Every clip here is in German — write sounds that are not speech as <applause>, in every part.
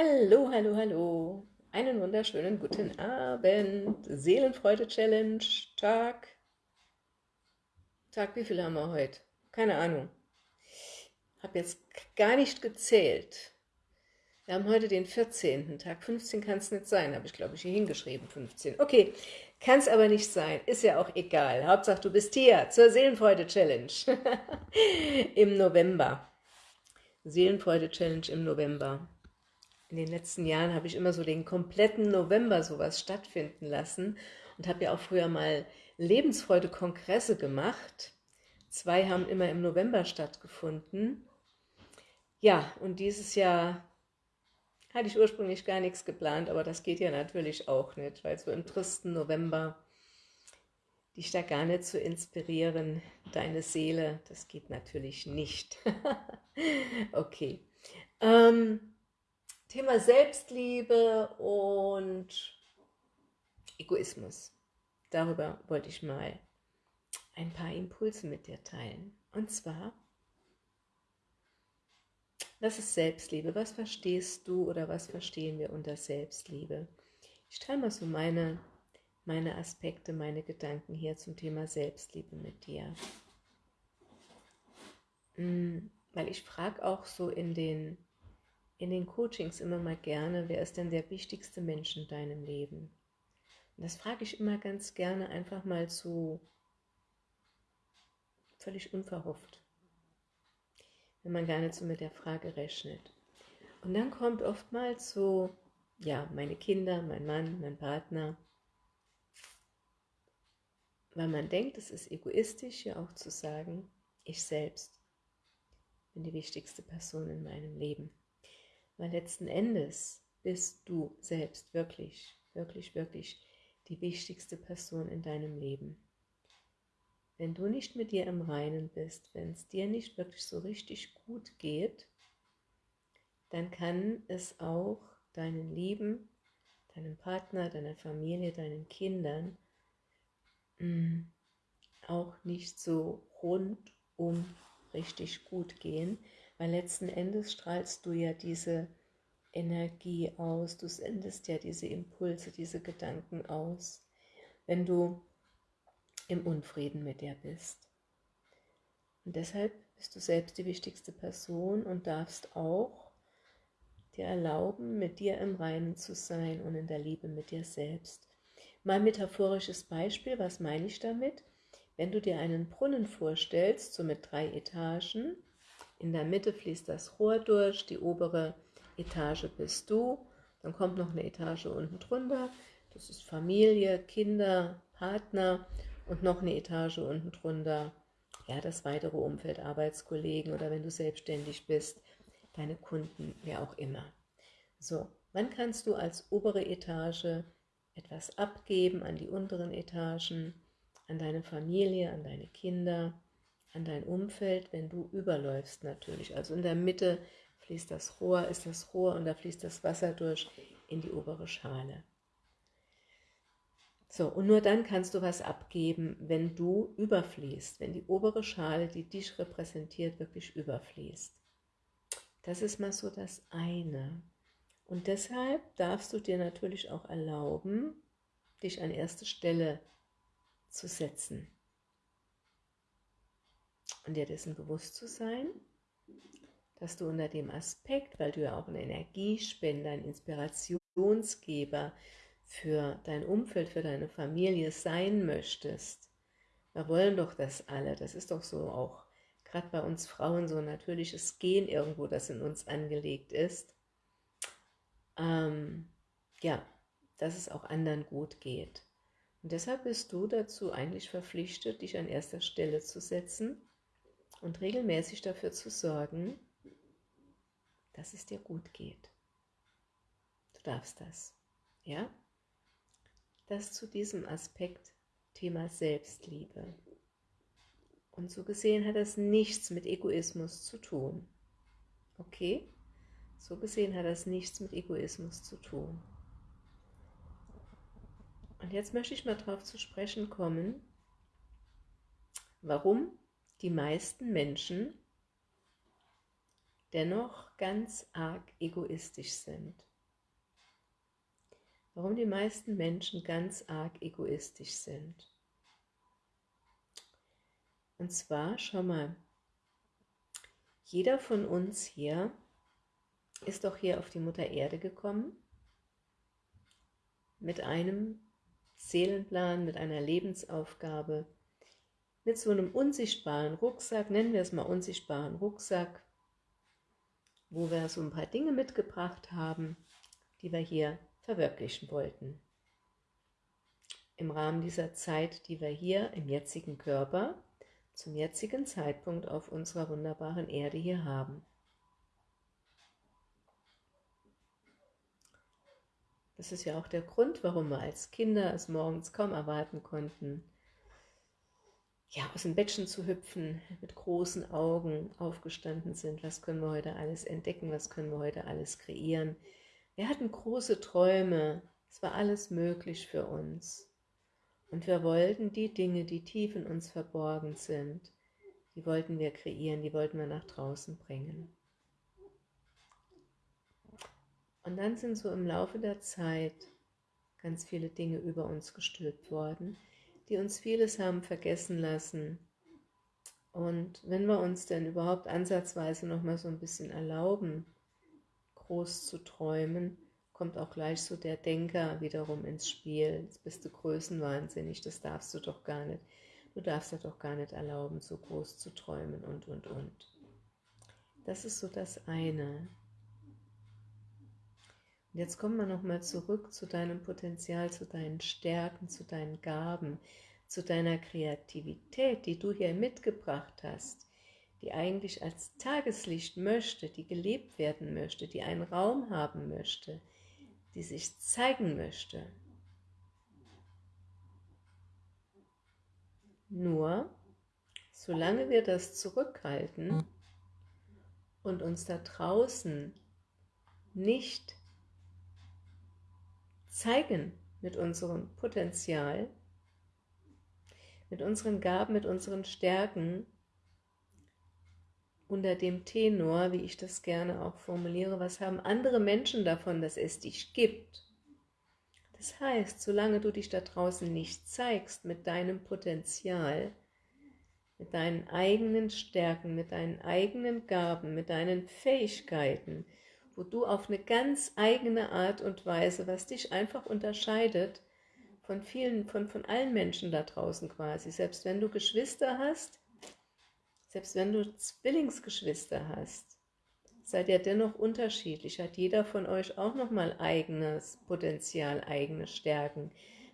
Hallo, hallo, hallo. Einen wunderschönen guten Abend. Seelenfreude-Challenge, Tag. Tag, wie viel haben wir heute? Keine Ahnung. Habe jetzt gar nicht gezählt. Wir haben heute den 14. Tag. 15 kann es nicht sein, habe ich glaube ich hier hingeschrieben, 15. Okay, kann es aber nicht sein, ist ja auch egal. Hauptsache du bist hier zur Seelenfreude-Challenge <laughs> im November. Seelenfreude-Challenge im November in den letzten Jahren habe ich immer so den kompletten November sowas stattfinden lassen und habe ja auch früher mal Lebensfreude-Kongresse gemacht. Zwei haben immer im November stattgefunden. Ja, und dieses Jahr hatte ich ursprünglich gar nichts geplant, aber das geht ja natürlich auch nicht, weil so im tristen November dich da gar nicht zu inspirieren, deine Seele, das geht natürlich nicht. <laughs> okay. Ähm, Thema Selbstliebe und Egoismus. Darüber wollte ich mal ein paar Impulse mit dir teilen. Und zwar, was ist Selbstliebe? Was verstehst du oder was verstehen wir unter Selbstliebe? Ich teile mal so meine, meine Aspekte, meine Gedanken hier zum Thema Selbstliebe mit dir. Hm, weil ich frage auch so in den in den Coachings immer mal gerne, wer ist denn der wichtigste Mensch in deinem Leben? Und das frage ich immer ganz gerne einfach mal so völlig unverhofft, wenn man gar nicht so mit der Frage rechnet. Und dann kommt oftmals so, ja, meine Kinder, mein Mann, mein Partner, weil man denkt, es ist egoistisch, ja auch zu sagen, ich selbst bin die wichtigste Person in meinem Leben. Weil letzten Endes bist du selbst wirklich, wirklich, wirklich die wichtigste Person in deinem Leben. Wenn du nicht mit dir im Reinen bist, wenn es dir nicht wirklich so richtig gut geht, dann kann es auch deinen Lieben, deinem Partner, deiner Familie, deinen Kindern mm, auch nicht so rundum richtig gut gehen, weil letzten Endes strahlst du ja diese Energie aus, du sendest ja diese Impulse, diese Gedanken aus, wenn du im Unfrieden mit dir bist. Und deshalb bist du selbst die wichtigste Person und darfst auch dir erlauben, mit dir im Reinen zu sein und in der Liebe mit dir selbst. Mal metaphorisches Beispiel, was meine ich damit? Wenn du dir einen Brunnen vorstellst, so mit drei Etagen, in der Mitte fließt das Rohr durch, die obere Etage bist du, dann kommt noch eine Etage unten drunter, das ist Familie, Kinder, Partner und noch eine Etage unten drunter, ja, das weitere Umfeld, Arbeitskollegen oder wenn du selbstständig bist, deine Kunden, wer auch immer. So, wann kannst du als obere Etage etwas abgeben an die unteren Etagen, an deine Familie, an deine Kinder, an dein Umfeld, wenn du überläufst natürlich. Also in der Mitte fließt das Rohr, ist das Rohr und da fließt das Wasser durch in die obere Schale. So, und nur dann kannst du was abgeben, wenn du überfließt, wenn die obere Schale, die dich repräsentiert, wirklich überfließt. Das ist mal so das eine. Und deshalb darfst du dir natürlich auch erlauben, dich an erste Stelle zu setzen und dir dessen bewusst zu sein, dass du unter dem Aspekt, weil du ja auch ein Energiespender, ein Inspirationsgeber für dein Umfeld, für deine Familie sein möchtest. Wir wollen doch das alle, das ist doch so auch gerade bei uns Frauen so ein natürliches Gen irgendwo, das in uns angelegt ist. Ähm, ja, dass es auch anderen gut geht. Und deshalb bist du dazu eigentlich verpflichtet, dich an erster Stelle zu setzen und regelmäßig dafür zu sorgen, dass es dir gut geht. Du darfst das, ja? Das zu diesem Aspekt Thema Selbstliebe. Und so gesehen hat das nichts mit Egoismus zu tun. Okay? So gesehen hat das nichts mit Egoismus zu tun. Und jetzt möchte ich mal darauf zu sprechen kommen, warum die meisten Menschen dennoch ganz arg egoistisch sind. Warum die meisten Menschen ganz arg egoistisch sind. Und zwar, schau mal, jeder von uns hier ist doch hier auf die Mutter Erde gekommen mit einem Seelenplan, mit einer Lebensaufgabe, mit so einem unsichtbaren Rucksack, nennen wir es mal unsichtbaren Rucksack, wo wir so ein paar Dinge mitgebracht haben, die wir hier verwirklichen wollten. Im Rahmen dieser Zeit, die wir hier im jetzigen Körper, zum jetzigen Zeitpunkt auf unserer wunderbaren Erde hier haben. Das ist ja auch der Grund, warum wir als Kinder es morgens kaum erwarten konnten, ja, aus dem Bettchen zu hüpfen, mit großen Augen aufgestanden sind. Was können wir heute alles entdecken? Was können wir heute alles kreieren? Wir hatten große Träume. Es war alles möglich für uns. Und wir wollten die Dinge, die tief in uns verborgen sind, die wollten wir kreieren, die wollten wir nach draußen bringen. Und dann sind so im Laufe der Zeit ganz viele Dinge über uns gestülpt worden, die uns vieles haben vergessen lassen. Und wenn wir uns denn überhaupt ansatzweise noch mal so ein bisschen erlauben, groß zu träumen, kommt auch gleich so der Denker wiederum ins Spiel. Jetzt bist du größenwahnsinnig, das darfst du doch gar nicht. Du darfst dir doch gar nicht erlauben, so groß zu träumen und, und, und. Das ist so das eine. Und jetzt kommen wir nochmal zurück zu deinem Potenzial, zu deinen Stärken, zu deinen Gaben, zu deiner Kreativität, die du hier mitgebracht hast, die eigentlich als Tageslicht möchte, die gelebt werden möchte, die einen Raum haben möchte, die sich zeigen möchte. Nur, solange wir das zurückhalten und uns da draußen nicht zeigen mit unserem Potenzial, mit unseren Gaben, mit unseren Stärken, unter dem Tenor, wie ich das gerne auch formuliere, was haben andere Menschen davon, dass es dich gibt? Das heißt, solange du dich da draußen nicht zeigst mit deinem Potenzial, mit deinen eigenen Stärken, mit deinen eigenen Gaben, mit deinen Fähigkeiten, wo du auf eine ganz eigene Art und Weise, was dich einfach unterscheidet von vielen, von, von allen Menschen da draußen quasi, selbst wenn du Geschwister hast, selbst wenn du Zwillingsgeschwister hast, seid ihr dennoch unterschiedlich, hat jeder von euch auch nochmal eigenes Potenzial, eigene Stärken,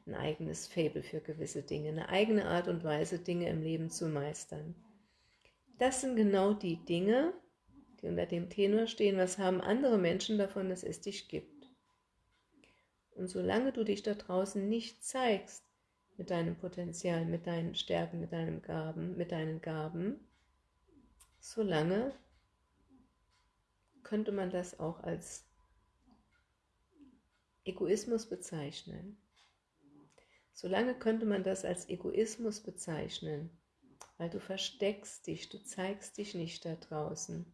ein eigenes Fable für gewisse Dinge, eine eigene Art und Weise, Dinge im Leben zu meistern. Das sind genau die Dinge, die unter dem Tenor stehen, was haben andere Menschen davon, dass es dich gibt. Und solange du dich da draußen nicht zeigst mit deinem Potenzial, mit deinen Stärken, mit deinen Gaben, mit deinen Gaben, solange könnte man das auch als Egoismus bezeichnen. Solange könnte man das als Egoismus bezeichnen, weil du versteckst dich, du zeigst dich nicht da draußen.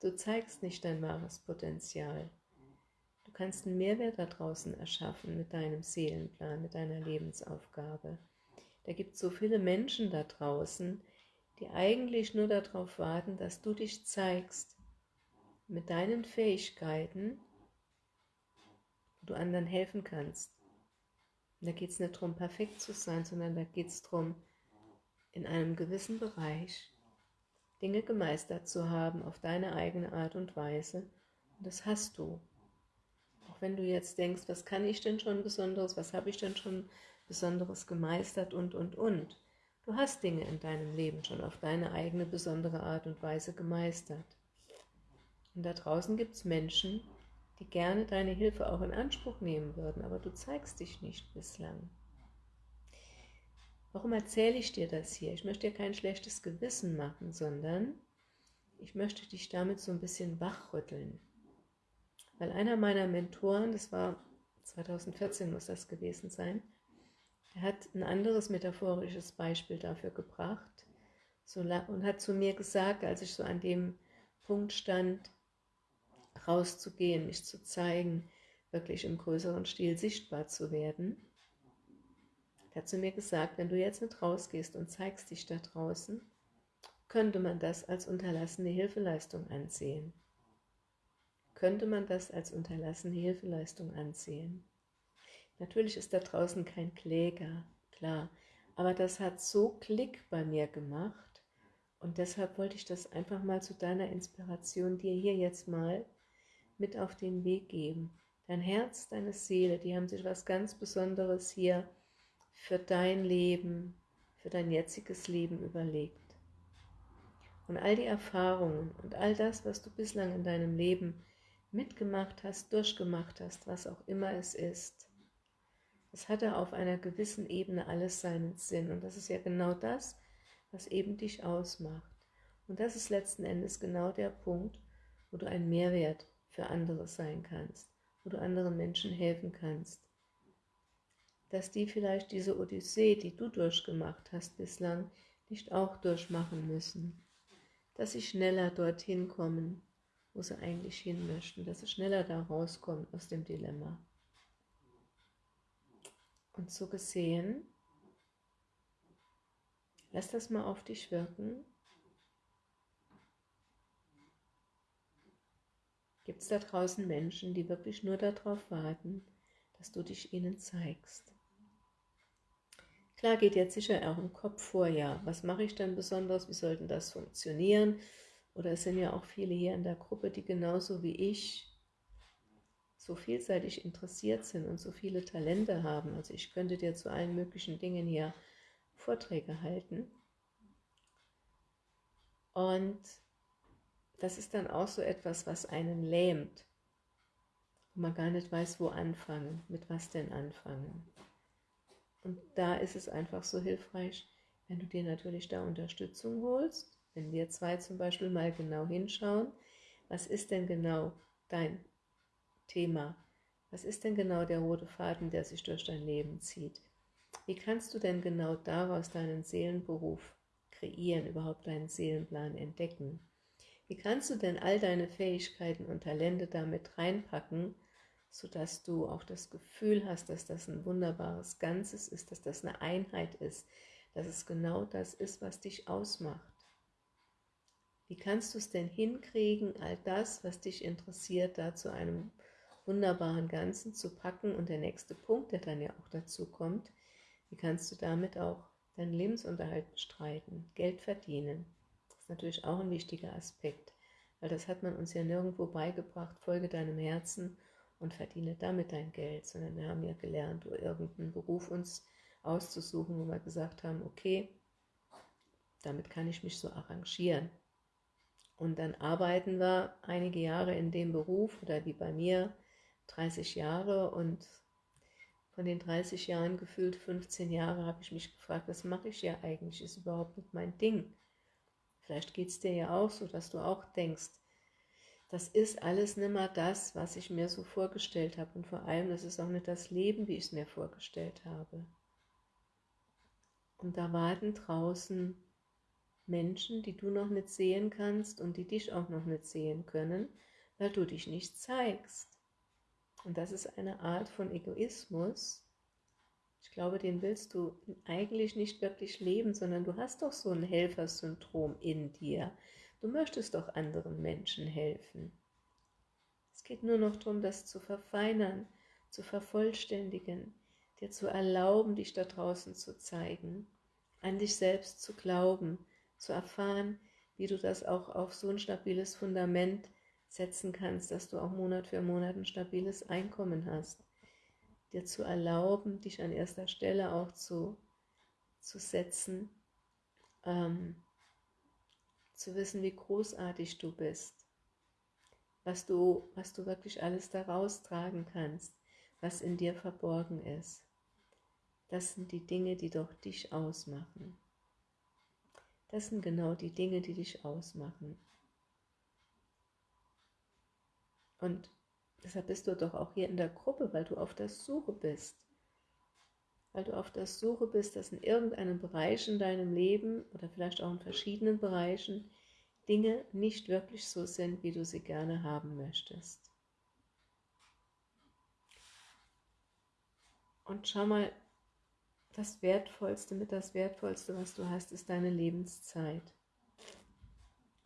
Du zeigst nicht dein wahres Potenzial. Du kannst einen Mehrwert da draußen erschaffen mit deinem Seelenplan, mit deiner Lebensaufgabe. Da gibt es so viele Menschen da draußen, die eigentlich nur darauf warten, dass du dich zeigst mit deinen Fähigkeiten, wo du anderen helfen kannst. Und da geht es nicht darum, perfekt zu sein, sondern da geht es darum, in einem gewissen Bereich Dinge gemeistert zu haben auf deine eigene Art und Weise. Und das hast du. Auch wenn du jetzt denkst, was kann ich denn schon Besonderes, was habe ich denn schon Besonderes gemeistert und, und, und. Du hast Dinge in deinem Leben schon auf deine eigene besondere Art und Weise gemeistert. Und da draußen gibt es Menschen, die gerne deine Hilfe auch in Anspruch nehmen würden, aber du zeigst dich nicht bislang. Warum erzähle ich dir das hier? Ich möchte dir kein schlechtes Gewissen machen, sondern ich möchte dich damit so ein bisschen wachrütteln. Weil einer meiner Mentoren, das war 2014 muss das gewesen sein, der hat ein anderes metaphorisches Beispiel dafür gebracht und hat zu mir gesagt, als ich so an dem Punkt stand, rauszugehen, mich zu zeigen, wirklich im größeren Stil sichtbar zu werden. Hat zu mir gesagt, wenn du jetzt nicht rausgehst und zeigst dich da draußen, könnte man das als unterlassene Hilfeleistung ansehen. Könnte man das als unterlassene Hilfeleistung ansehen. Natürlich ist da draußen kein Kläger, klar, aber das hat so Klick bei mir gemacht und deshalb wollte ich das einfach mal zu deiner Inspiration dir hier jetzt mal mit auf den Weg geben. Dein Herz, deine Seele, die haben sich was ganz Besonderes hier für dein Leben, für dein jetziges Leben überlegt. Und all die Erfahrungen und all das, was du bislang in deinem Leben mitgemacht hast, durchgemacht hast, was auch immer es ist, das hatte auf einer gewissen Ebene alles seinen Sinn. Und das ist ja genau das, was eben dich ausmacht. Und das ist letzten Endes genau der Punkt, wo du ein Mehrwert für andere sein kannst, wo du anderen Menschen helfen kannst. Dass die vielleicht diese Odyssee, die du durchgemacht hast bislang, nicht auch durchmachen müssen. Dass sie schneller dorthin kommen, wo sie eigentlich hin möchten, dass sie schneller da rauskommen aus dem Dilemma. Und so gesehen, lass das mal auf dich wirken Gibt es da draußen Menschen, die wirklich nur darauf warten, dass du dich ihnen zeigst? Klar geht jetzt sicher auch im Kopf vor, ja, was mache ich denn besonders, wie sollten das funktionieren? Oder es sind ja auch viele hier in der Gruppe, die genauso wie ich so vielseitig interessiert sind und so viele Talente haben. Also ich könnte dir zu allen möglichen Dingen hier Vorträge halten. Und das ist dann auch so etwas, was einen lähmt. Und man gar nicht weiß, wo anfangen, mit was denn anfangen. Und da ist es einfach so hilfreich, wenn du dir natürlich da Unterstützung holst, wenn wir zwei zum Beispiel mal genau hinschauen, was ist denn genau dein Thema? Was ist denn genau der rote Faden, der sich durch dein Leben zieht? Wie kannst du denn genau daraus deinen Seelenberuf kreieren, überhaupt deinen Seelenplan entdecken? Wie kannst du denn all deine Fähigkeiten und Talente damit reinpacken, sodass du auch das Gefühl hast, dass das ein wunderbares Ganzes ist, dass das eine Einheit ist, dass es genau das ist, was dich ausmacht. Wie kannst du es denn hinkriegen, all das, was dich interessiert, da zu einem wunderbaren Ganzen zu packen? Und der nächste Punkt, der dann ja auch dazu kommt, wie kannst du damit auch deinen Lebensunterhalt bestreiten, Geld verdienen? natürlich auch ein wichtiger Aspekt, weil das hat man uns ja nirgendwo beigebracht, folge deinem Herzen und verdiene damit dein Geld, sondern wir haben ja gelernt, irgendeinen Beruf uns auszusuchen, wo wir gesagt haben, okay, damit kann ich mich so arrangieren. Und dann arbeiten wir einige Jahre in dem Beruf oder wie bei mir 30 Jahre und von den 30 Jahren gefühlt 15 Jahre habe ich mich gefragt, was mache ich ja eigentlich, ist überhaupt nicht mein Ding. Vielleicht geht es dir ja auch so, dass du auch denkst, das ist alles nicht mehr das, was ich mir so vorgestellt habe. Und vor allem, das ist auch nicht das Leben, wie ich es mir vorgestellt habe. Und da warten draußen Menschen, die du noch nicht sehen kannst und die dich auch noch nicht sehen können, weil du dich nicht zeigst. Und das ist eine Art von Egoismus, ich glaube, den willst du eigentlich nicht wirklich leben, sondern du hast doch so ein Helfersyndrom in dir. Du möchtest doch anderen Menschen helfen. Es geht nur noch darum, das zu verfeinern, zu vervollständigen, dir zu erlauben, dich da draußen zu zeigen, an dich selbst zu glauben, zu erfahren, wie du das auch auf so ein stabiles Fundament setzen kannst, dass du auch Monat für Monat ein stabiles Einkommen hast dir zu erlauben, dich an erster Stelle auch zu, zu setzen, ähm, zu wissen, wie großartig du bist, was du, was du wirklich alles daraus tragen kannst, was in dir verborgen ist. Das sind die Dinge, die doch dich ausmachen. Das sind genau die Dinge, die dich ausmachen. Und Deshalb bist du doch auch hier in der Gruppe, weil du auf der Suche bist. Weil du auf der Suche bist, dass in irgendeinem Bereich in deinem Leben oder vielleicht auch in verschiedenen Bereichen Dinge nicht wirklich so sind, wie du sie gerne haben möchtest. Und schau mal, das Wertvollste mit das Wertvollste, was du hast, ist deine Lebenszeit.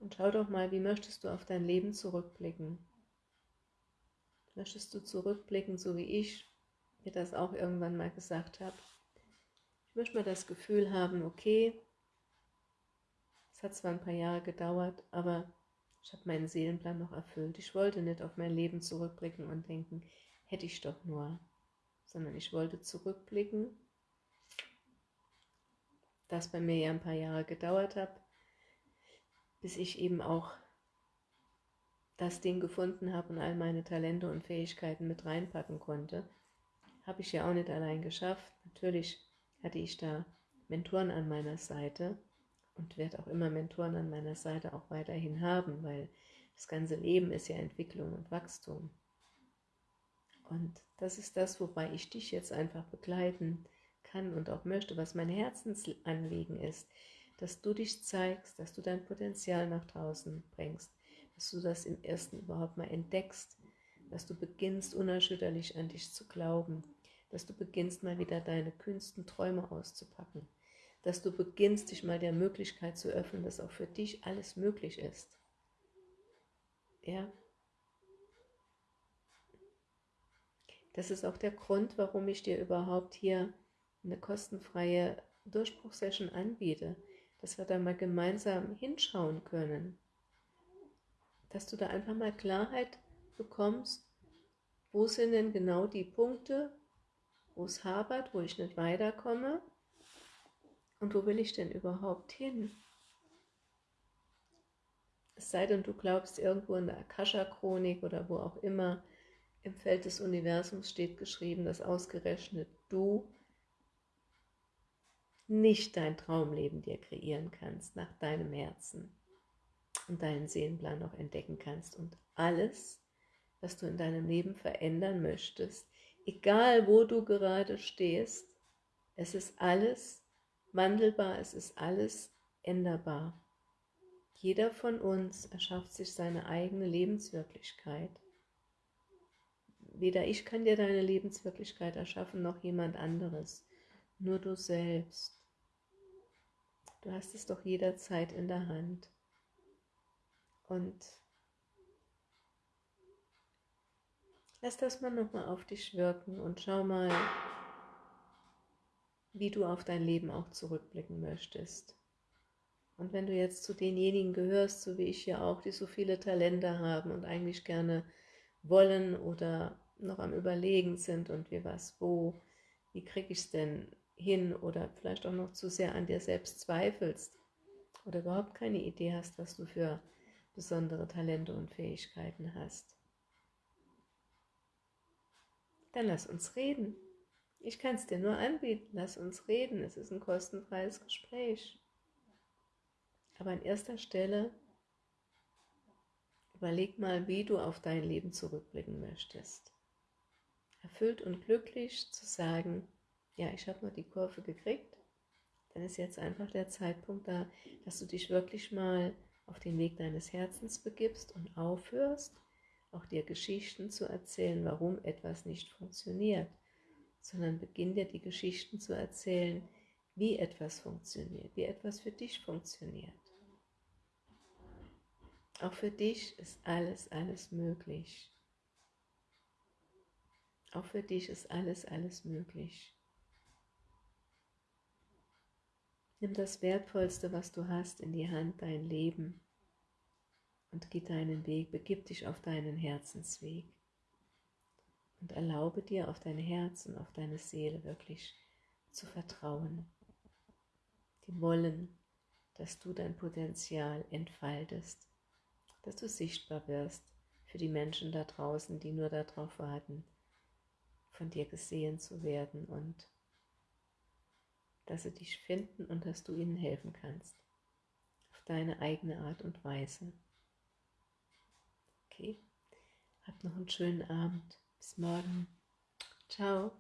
Und schau doch mal, wie möchtest du auf dein Leben zurückblicken? Möchtest du zurückblicken, so wie ich mir das auch irgendwann mal gesagt habe? Ich möchte mal das Gefühl haben, okay, es hat zwar ein paar Jahre gedauert, aber ich habe meinen Seelenplan noch erfüllt. Ich wollte nicht auf mein Leben zurückblicken und denken, hätte ich doch nur, sondern ich wollte zurückblicken, das bei mir ja ein paar Jahre gedauert hat, bis ich eben auch das Ding gefunden habe und all meine Talente und Fähigkeiten mit reinpacken konnte. Habe ich ja auch nicht allein geschafft. Natürlich hatte ich da Mentoren an meiner Seite und werde auch immer Mentoren an meiner Seite auch weiterhin haben, weil das ganze Leben ist ja Entwicklung und Wachstum. Und das ist das, wobei ich dich jetzt einfach begleiten kann und auch möchte, was mein Herzensanliegen ist, dass du dich zeigst, dass du dein Potenzial nach draußen bringst, dass du das im Ersten überhaupt mal entdeckst, dass du beginnst, unerschütterlich an dich zu glauben, dass du beginnst, mal wieder deine kühnsten Träume auszupacken, dass du beginnst, dich mal der Möglichkeit zu öffnen, dass auch für dich alles möglich ist. Ja. Das ist auch der Grund, warum ich dir überhaupt hier eine kostenfreie Durchbruchsession anbiete, dass wir da mal gemeinsam hinschauen können. Dass du da einfach mal Klarheit bekommst, wo sind denn genau die Punkte, wo hapert, wo ich nicht weiterkomme und wo will ich denn überhaupt hin? Es sei denn, du glaubst, irgendwo in der Akasha-Chronik oder wo auch immer im Feld des Universums steht geschrieben, dass ausgerechnet du nicht dein Traumleben dir kreieren kannst, nach deinem Herzen und deinen Seelenplan noch entdecken kannst und alles, was du in deinem Leben verändern möchtest, egal wo du gerade stehst, es ist alles wandelbar, es ist alles änderbar. Jeder von uns erschafft sich seine eigene Lebenswirklichkeit. Weder ich kann dir deine Lebenswirklichkeit erschaffen, noch jemand anderes nur du selbst. Du hast es doch jederzeit in der Hand. Und lass das mal nochmal auf dich wirken und schau mal, wie du auf dein Leben auch zurückblicken möchtest. Und wenn du jetzt zu denjenigen gehörst, so wie ich ja auch, die so viele Talente haben und eigentlich gerne wollen oder noch am Überlegen sind und wie was, wo, wie kriege ich es denn hin oder vielleicht auch noch zu sehr an dir selbst zweifelst oder überhaupt keine Idee hast, was du für besondere Talente und Fähigkeiten hast, dann lass uns reden. Ich kann es dir nur anbieten, lass uns reden. Es ist ein kostenfreies Gespräch. Aber an erster Stelle überleg mal, wie du auf dein Leben zurückblicken möchtest. Erfüllt und glücklich zu sagen, ja, ich habe nur die Kurve gekriegt, dann ist jetzt einfach der Zeitpunkt da, dass du dich wirklich mal auf den Weg deines Herzens begibst und aufhörst, auch dir Geschichten zu erzählen, warum etwas nicht funktioniert, sondern beginn dir die Geschichten zu erzählen, wie etwas funktioniert, wie etwas für dich funktioniert. Auch für dich ist alles, alles möglich. Auch für dich ist alles, alles möglich. Nimm das Wertvollste, was du hast, in die Hand, dein Leben und geh deinen Weg, begib dich auf deinen Herzensweg und erlaube dir auf dein Herz und auf deine Seele wirklich zu vertrauen. Die wollen, dass du dein Potenzial entfaltest, dass du sichtbar wirst für die Menschen da draußen, die nur darauf warten, von dir gesehen zu werden und dass sie dich finden und dass du ihnen helfen kannst. Auf deine eigene Art und Weise. Okay? Habt noch einen schönen Abend. Bis morgen. Ciao.